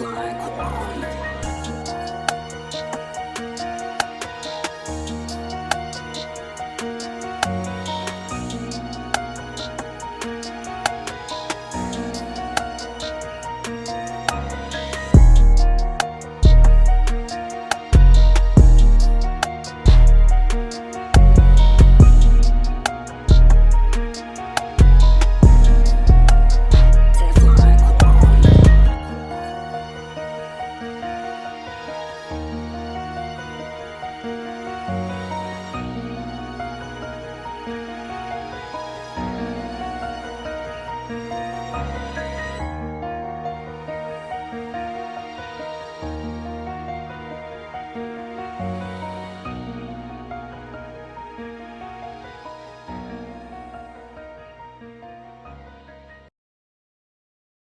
like one.